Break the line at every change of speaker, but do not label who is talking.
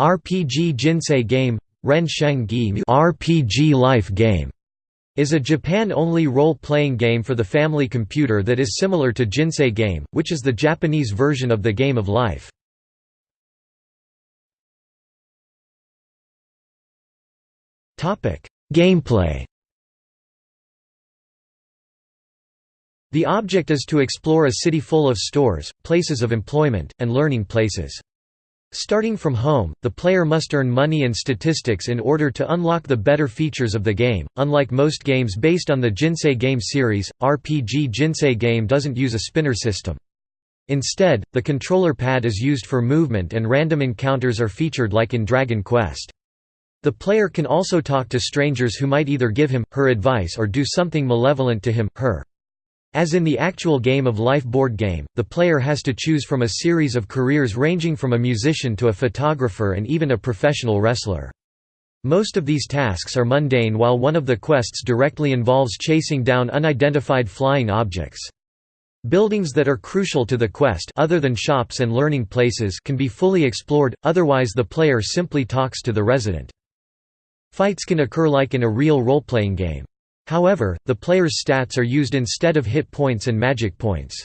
RPG Jinsei Game Ren Sheng RPG Life Game is a Japan-only role-playing game for the family computer that is similar to Jinsei Game, which is the Japanese version of the Game of Life. Gameplay The object is to explore a city full of stores, places of employment, and learning places. Starting from home, the player must earn money and statistics in order to unlock the better features of the game. Unlike most games based on the Jinsei game series, RPG Jinsei game doesn't use a spinner system. Instead, the controller pad is used for movement and random encounters are featured like in Dragon Quest. The player can also talk to strangers who might either give him, her advice or do something malevolent to him, her. As in the actual Game of Life board game, the player has to choose from a series of careers ranging from a musician to a photographer and even a professional wrestler. Most of these tasks are mundane while one of the quests directly involves chasing down unidentified flying objects. Buildings that are crucial to the quest other than shops and learning places can be fully explored, otherwise the player simply talks to the resident. Fights can occur like in a real role-playing game. However, the player's stats are used instead of hit points and magic points.